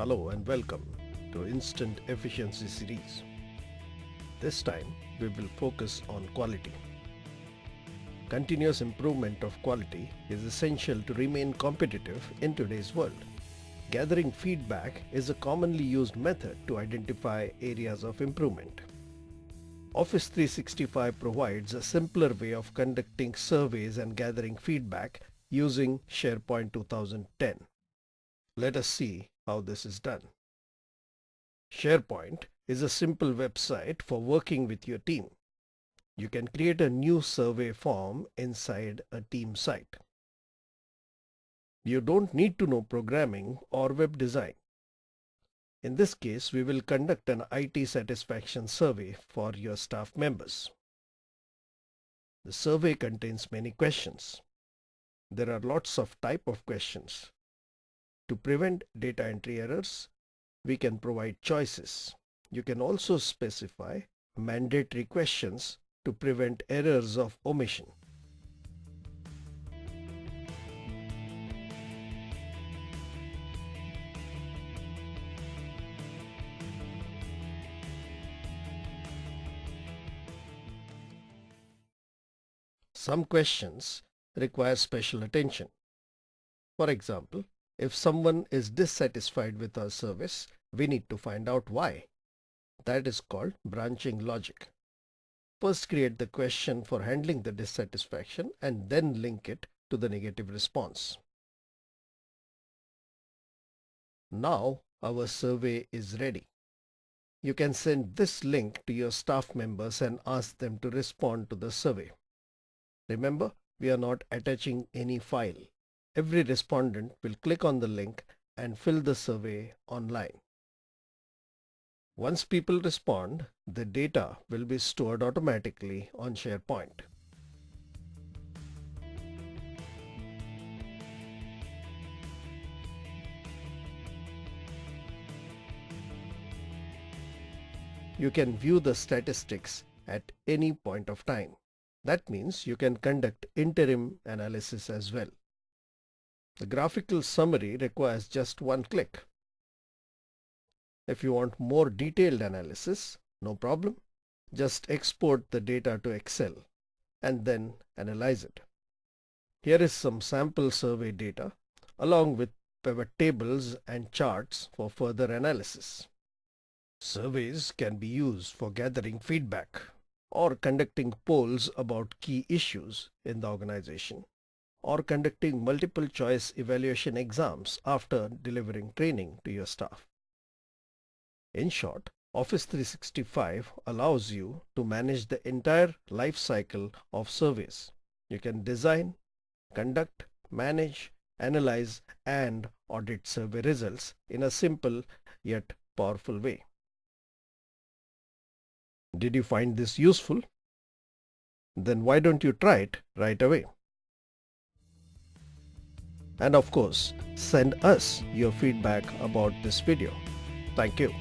Hello and welcome to Instant Efficiency series. This time we will focus on quality. Continuous improvement of quality is essential to remain competitive in today's world. Gathering feedback is a commonly used method to identify areas of improvement. Office 365 provides a simpler way of conducting surveys and gathering feedback using SharePoint 2010. Let us see how this is done. SharePoint is a simple website for working with your team. You can create a new survey form inside a team site. You don't need to know programming or web design. In this case, we will conduct an IT satisfaction survey for your staff members. The survey contains many questions. There are lots of type of questions. To prevent data entry errors, we can provide choices. You can also specify mandatory questions to prevent errors of omission. Some questions require special attention. For example, if someone is dissatisfied with our service, we need to find out why. That is called branching logic. First create the question for handling the dissatisfaction and then link it to the negative response. Now our survey is ready. You can send this link to your staff members and ask them to respond to the survey. Remember, we are not attaching any file. Every respondent will click on the link and fill the survey online. Once people respond, the data will be stored automatically on SharePoint. You can view the statistics at any point of time. That means you can conduct interim analysis as well. The graphical summary requires just one click. If you want more detailed analysis, no problem. Just export the data to Excel and then analyze it. Here is some sample survey data along with pivot tables and charts for further analysis. Surveys can be used for gathering feedback or conducting polls about key issues in the organization, or conducting multiple choice evaluation exams after delivering training to your staff. In short, Office 365 allows you to manage the entire life cycle of surveys. You can design, conduct, manage, analyze and audit survey results in a simple yet powerful way. Did you find this useful? Then why don't you try it right away? And of course, send us your feedback about this video. Thank you.